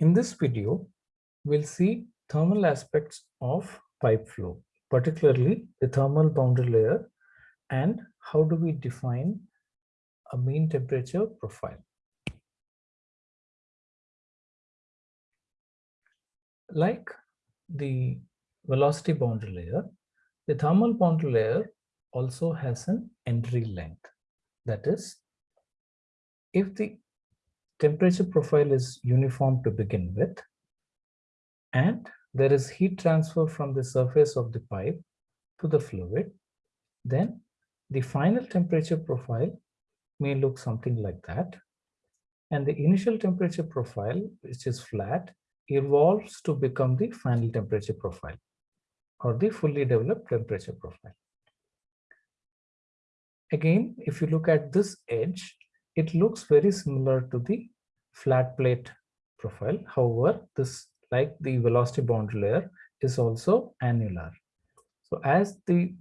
In this video, we'll see thermal aspects of pipe flow, particularly the thermal boundary layer and how do we define a mean temperature profile. Like the velocity boundary layer, the thermal boundary layer also has an entry length. That is, if the temperature profile is uniform to begin with, and there is heat transfer from the surface of the pipe to the fluid, then the final temperature profile may look something like that. And the initial temperature profile, which is flat, evolves to become the final temperature profile or the fully developed temperature profile. Again, if you look at this edge, it looks very similar to the flat plate profile. However, this like the velocity boundary layer is also annular. So as the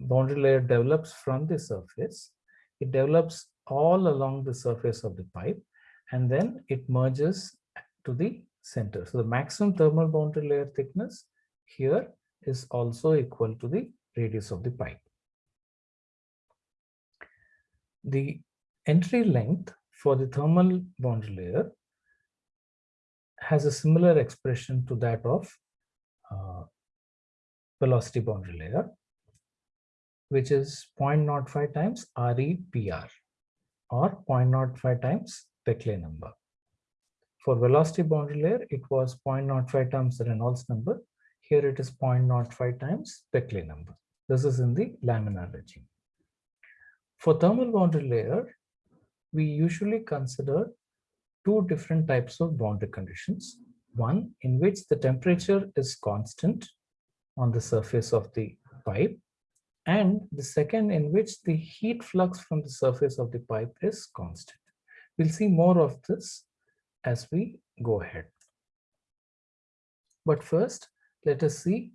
boundary layer develops from the surface, it develops all along the surface of the pipe and then it merges to the center. So the maximum thermal boundary layer thickness here is also equal to the radius of the pipe. The entry length for the thermal boundary layer has a similar expression to that of uh, velocity boundary layer, which is 0.05 times REPR or 0.05 times Peclet number. For velocity boundary layer, it was 0.05 times Reynolds number. Here it is 0.05 times Peclet number. This is in the laminar regime. For thermal boundary layer, we usually consider two different types of boundary conditions. One in which the temperature is constant on the surface of the pipe and the second in which the heat flux from the surface of the pipe is constant. We'll see more of this as we go ahead. But first, let us see,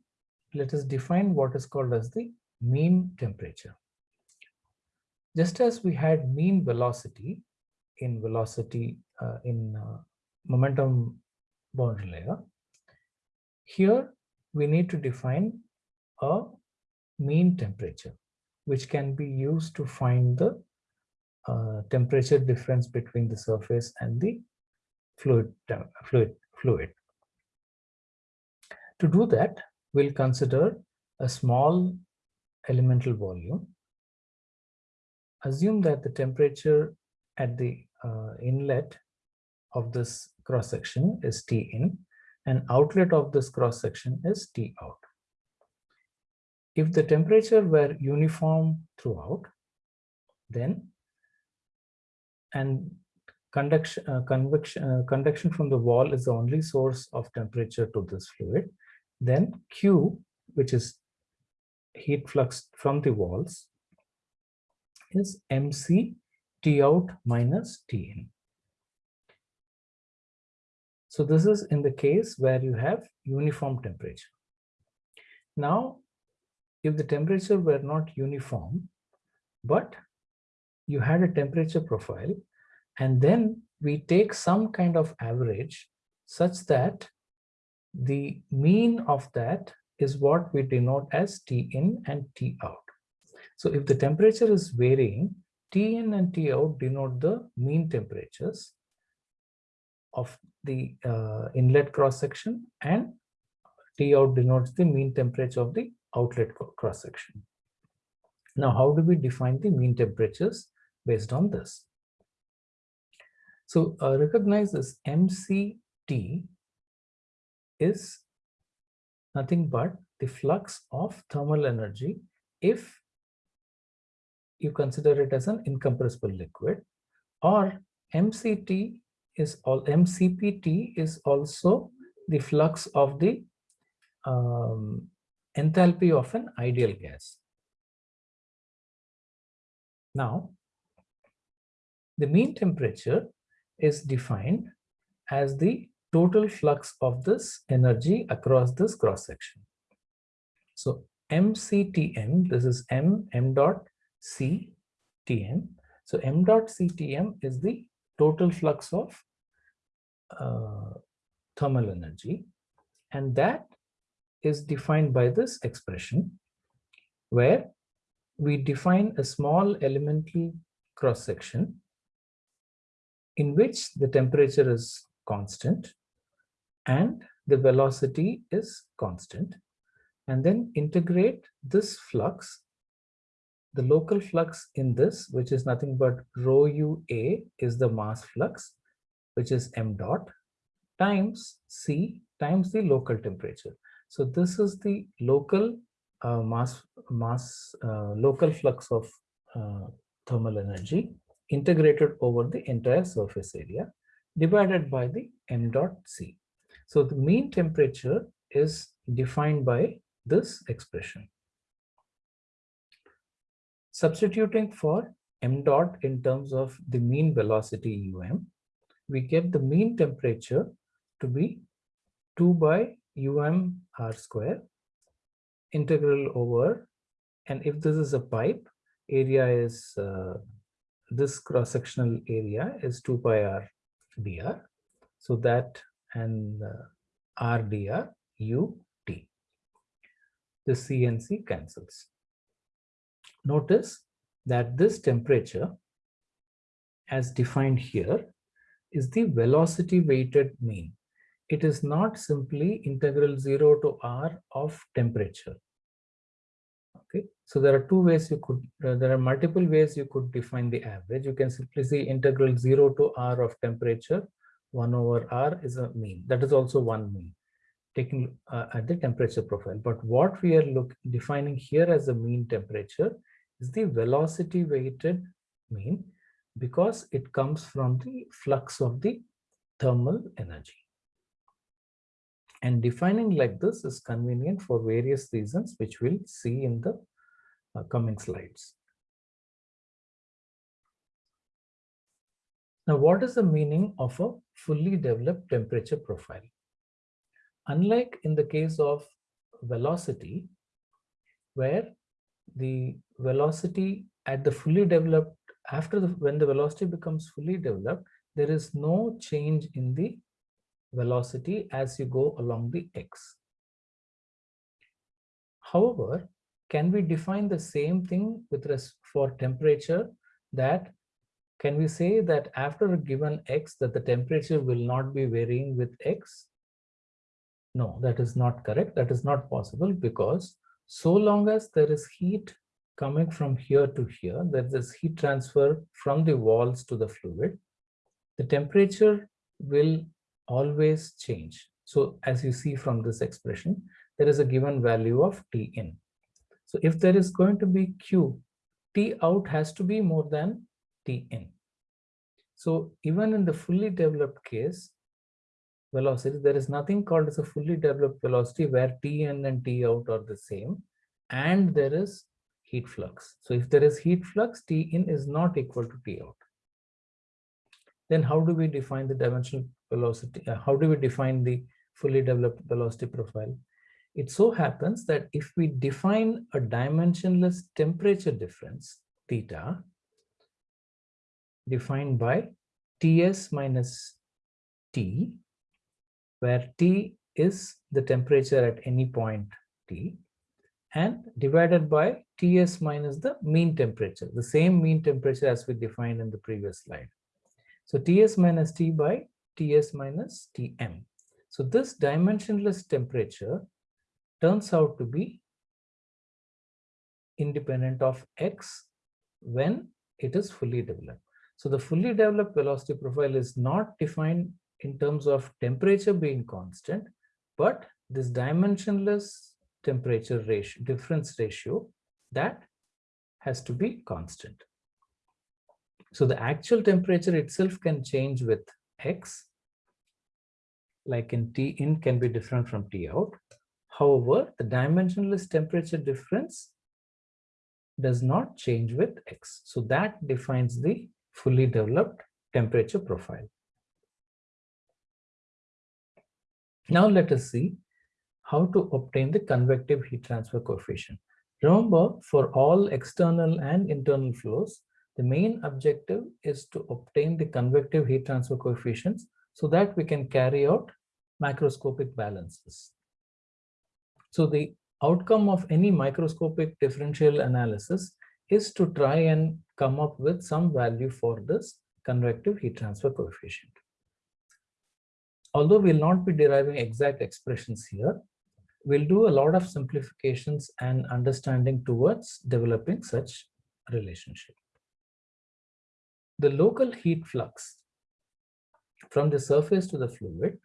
let us define what is called as the mean temperature. Just as we had mean velocity in velocity uh, in uh, momentum boundary layer, here we need to define a mean temperature, which can be used to find the uh, temperature difference between the surface and the fluid, fluid, fluid. To do that, we'll consider a small elemental volume assume that the temperature at the uh, inlet of this cross section is T in and outlet of this cross section is T out. If the temperature were uniform throughout, then and conduction, uh, convection, uh, conduction from the wall is the only source of temperature to this fluid, then Q, which is heat flux from the walls, is MC T out minus T in. So this is in the case where you have uniform temperature. Now, if the temperature were not uniform, but you had a temperature profile, and then we take some kind of average such that the mean of that is what we denote as T in and T out. So if the temperature is varying, T in and T out denote the mean temperatures of the uh, inlet cross section and T out denotes the mean temperature of the outlet cross section. Now, how do we define the mean temperatures based on this? So uh, recognize this MCT is nothing but the flux of thermal energy if you consider it as an incompressible liquid or MCT is all MCPT is also the flux of the um, enthalpy of an ideal gas. Now, the mean temperature is defined as the total flux of this energy across this cross section. So MCTM, this is M, M dot CTM. So M dot CTM is the total flux of uh, thermal energy. And that is defined by this expression where we define a small elemental cross section in which the temperature is constant and the velocity is constant and then integrate this flux the local flux in this which is nothing but rho ua is the mass flux which is m dot times c times the local temperature so this is the local uh, mass mass uh, local flux of uh, thermal energy integrated over the entire surface area divided by the m dot c. So the mean temperature is defined by this expression. Substituting for m dot in terms of the mean velocity um, we get the mean temperature to be 2 by um r square integral over and if this is a pipe area is uh, this cross-sectional area is 2 pi r dr. So that and uh, r dr u t. The c and c cancels. Notice that this temperature as defined here is the velocity weighted mean. It is not simply integral 0 to r of temperature. Okay so there are two ways you could uh, there are multiple ways you could define the average. You can simply say integral 0 to r of temperature 1 over r is a mean. That is also one mean taking uh, at the temperature profile. But what we are look defining here as a mean temperature is the velocity weighted mean because it comes from the flux of the thermal energy and defining like this is convenient for various reasons, which we'll see in the uh, coming slides. Now, what is the meaning of a fully developed temperature profile? Unlike in the case of velocity, where the velocity at the fully developed, after the, when the velocity becomes fully developed, there is no change in the velocity as you go along the x. However, can we define the same thing with respect for temperature that can we say that after a given x that the temperature will not be varying with x? No, that is not correct. That is not possible because so long as there is heat coming from here to here, there is heat transfer from the walls to the fluid, the temperature will always change. So as you see from this expression, there is a given value of T in. So if there is going to be Q, T out has to be more than T in. So even in the fully developed case, there is nothing called as a fully developed velocity where T in and T out are the same. And there is heat flux. So if there is heat flux, T in is not equal to T out. Then how do we define the dimensional velocity? Uh, how do we define the fully developed velocity profile? It so happens that if we define a dimensionless temperature difference, theta, defined by Ts minus T, where T is the temperature at any point T, and divided by Ts minus the mean temperature, the same mean temperature as we defined in the previous slide. So Ts minus T by Ts minus Tm. So this dimensionless temperature turns out to be independent of x when it is fully developed. So the fully developed velocity profile is not defined in terms of temperature being constant, but this dimensionless temperature ratio, difference ratio that has to be constant. So the actual temperature itself can change with X, like in T in can be different from T out. However, the dimensionless temperature difference does not change with X. So that defines the fully developed temperature profile. Now let us see how to obtain the convective heat transfer coefficient. Remember, for all external and internal flows, the main objective is to obtain the convective heat transfer coefficients so that we can carry out macroscopic balances. So the outcome of any microscopic differential analysis is to try and come up with some value for this convective heat transfer coefficient. Although we'll not be deriving exact expressions here, we'll do a lot of simplifications and understanding towards developing such relationship. The local heat flux from the surface to the fluid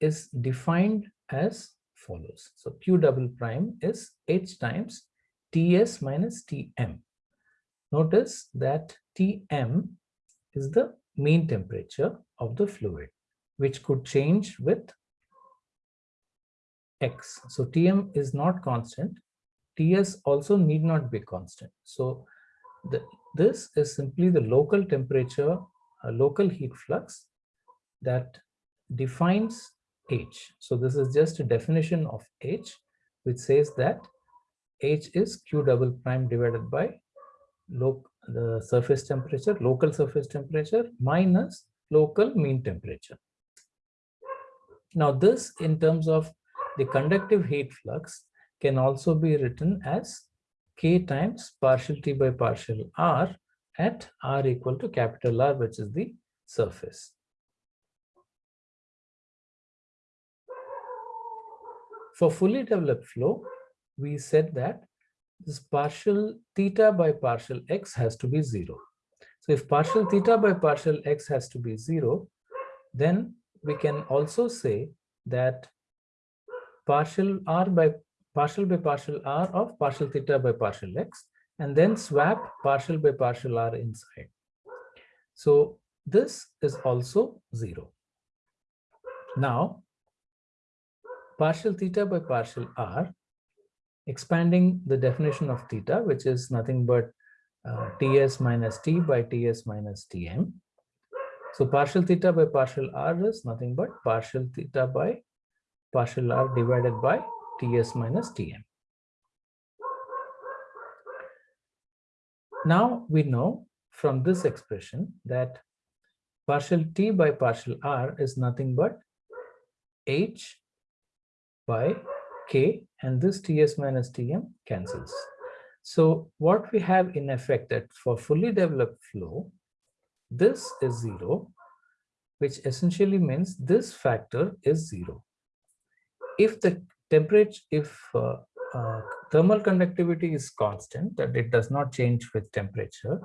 is defined as follows. So Q double prime is H times Ts minus Tm. Notice that Tm is the mean temperature of the fluid, which could change with X. So Tm is not constant. Ts also need not be constant. So the, this is simply the local temperature, local heat flux that defines H. So this is just a definition of H, which says that H is Q double prime divided by the surface temperature, local surface temperature minus local mean temperature. Now this in terms of the conductive heat flux can also be written as K times partial T by partial R at R equal to capital R, which is the surface. For fully developed flow, we said that this partial theta by partial x has to be zero. So if partial theta by partial x has to be zero, then we can also say that partial r by partial by partial r of partial theta by partial x and then swap partial by partial r inside. So this is also zero. Now, partial theta by partial r expanding the definition of theta, which is nothing but uh, Ts minus T by Ts minus Tm. So partial theta by partial R is nothing but partial theta by partial R divided by Ts minus Tm. Now we know from this expression that partial T by partial R is nothing but H by K and this Ts minus Tm cancels. So what we have in effect that for fully developed flow, this is zero, which essentially means this factor is zero. If the temperature, if uh, uh, thermal conductivity is constant, that it does not change with temperature,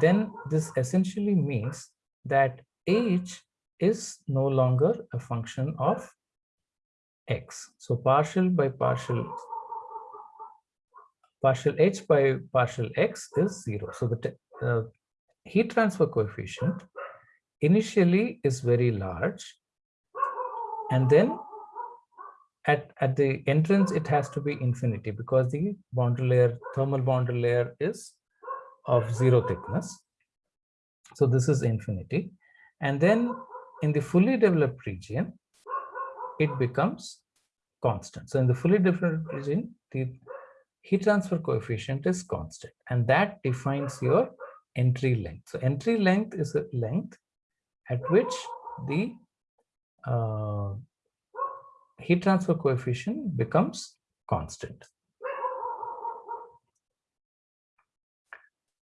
then this essentially means that H is no longer a function of x. So partial by partial, partial h by partial x is zero. So the uh, heat transfer coefficient initially is very large and then at, at the entrance it has to be infinity because the boundary layer thermal boundary layer is of zero thickness so this is infinity and then in the fully developed region it becomes constant. So in the fully developed region, the heat transfer coefficient is constant and that defines your entry length. So entry length is a length at which the uh, heat transfer coefficient becomes constant.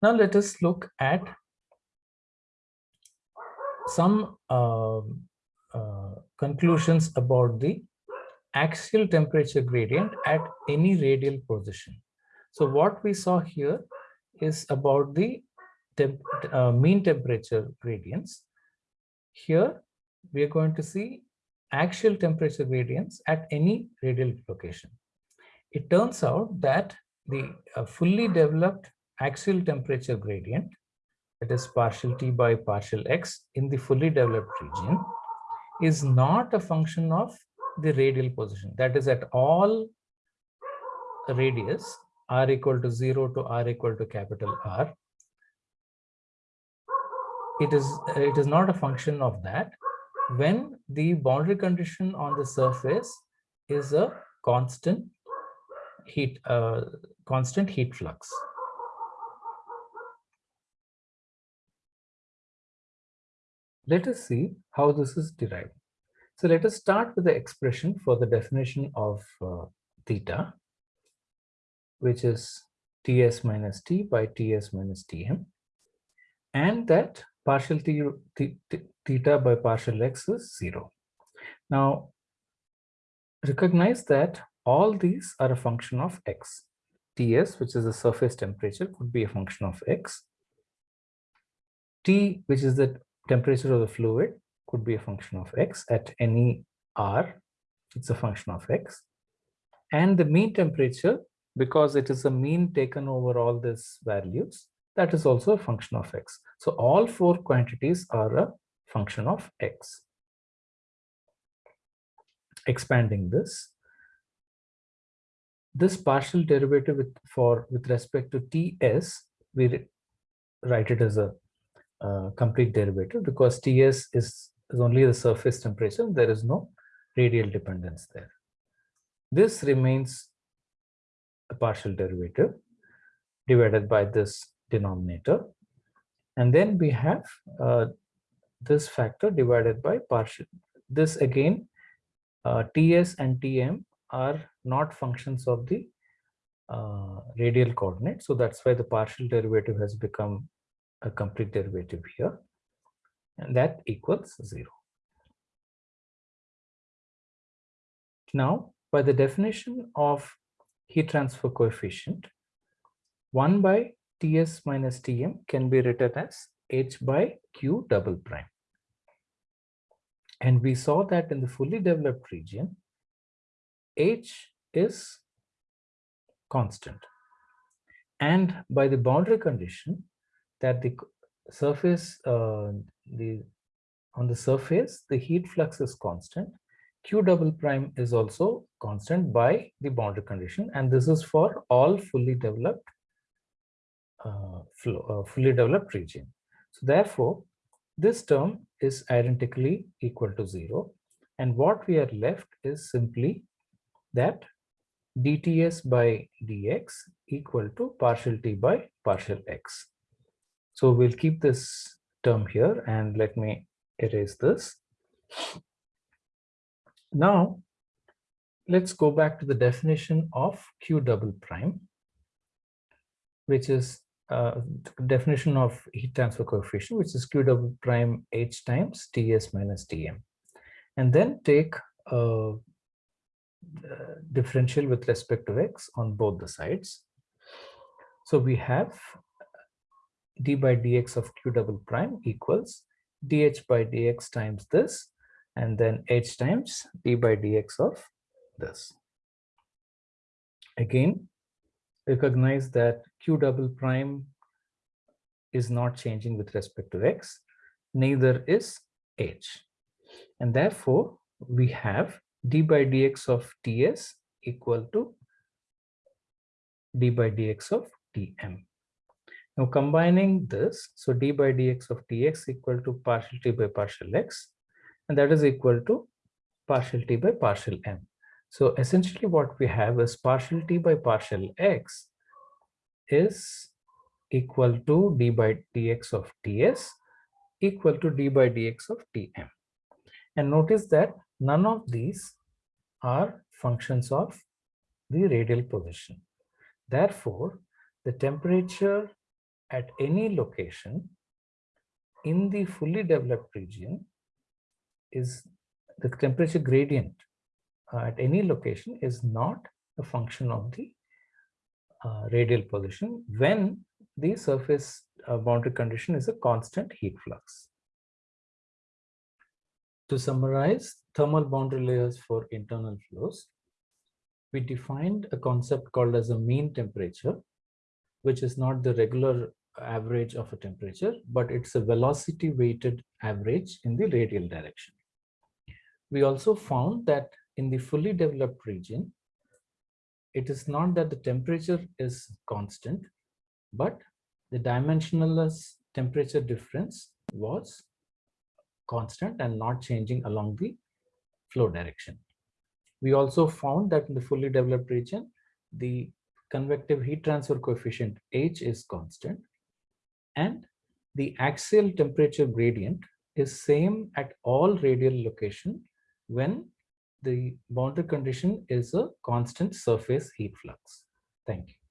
Now let us look at some uh, uh, conclusions about the axial temperature gradient at any radial position. So what we saw here is about the temp uh, mean temperature gradients. Here we are going to see axial temperature gradients at any radial location. It turns out that the uh, fully developed axial temperature gradient, that is partial t by partial x in the fully developed region, is not a function of the radial position. That is at all radius r equal to 0 to r equal to capital R. It is, it is not a function of that when the boundary condition on the surface is a constant heat, uh, constant heat flux. let us see how this is derived. So let us start with the expression for the definition of uh, theta, which is Ts minus T by Ts minus Tm. And that partial theta by partial x is zero. Now, recognize that all these are a function of x. Ts, which is the surface temperature, could be a function of x. T, which is the temperature of the fluid, could be a function of x at any r. It's a function of x. And the mean temperature, because it is a mean taken over all these values, that is also a function of x. So all four quantities are a function of x. Expanding this, this partial derivative with, for with respect to ts, we write it as a uh, complete derivative because ts is, is only the surface temperature. There is no radial dependence there. This remains a partial derivative divided by this denominator. And then we have uh, this factor divided by partial. This again, uh, Ts and Tm are not functions of the uh, radial coordinate. So that's why the partial derivative has become a complete derivative here. And that equals zero. Now, by the definition of heat transfer coefficient, 1 by Ts minus Tm can be written as H by Q double prime. And we saw that in the fully developed region, H is constant. And by the boundary condition that the surface, uh, the on the surface, the heat flux is constant. Q double prime is also constant by the boundary condition. And this is for all fully developed Uh, fully developed region. So therefore, this term is identically equal to zero. And what we are left is simply that dts by dx equal to partial t by partial x. So we'll keep this term here and let me erase this. Now, let's go back to the definition of q double prime, which is uh, definition of heat transfer coefficient, which is q double prime h times ts minus tm. And then take a differential with respect to x on both the sides. So we have d by dx of q double prime equals dh by dx times this, and then h times d by dx of this. Again, recognize that q double prime is not changing with respect to x, neither is h. And therefore, we have d by dx of ts equal to d by dx of tm. Now combining this, so d by dx of tx equal to partial t by partial x, and that is equal to partial t by partial m. So essentially what we have is partial t by partial x is equal to d by dx of ts equal to d by dx of tm. And notice that none of these are functions of the radial position. Therefore, the temperature at any location in the fully developed region is the temperature gradient at any location is not a function of the uh, radial position when the surface uh, boundary condition is a constant heat flux. To summarize thermal boundary layers for internal flows, we defined a concept called as a mean temperature, which is not the regular average of a temperature, but it's a velocity weighted average in the radial direction. We also found that in the fully developed region, it is not that the temperature is constant, but the dimensionless temperature difference was constant and not changing along the flow direction. We also found that in the fully developed region, the convective heat transfer coefficient H is constant and the axial temperature gradient is same at all radial location when the boundary condition is a constant surface heat flux. Thank you.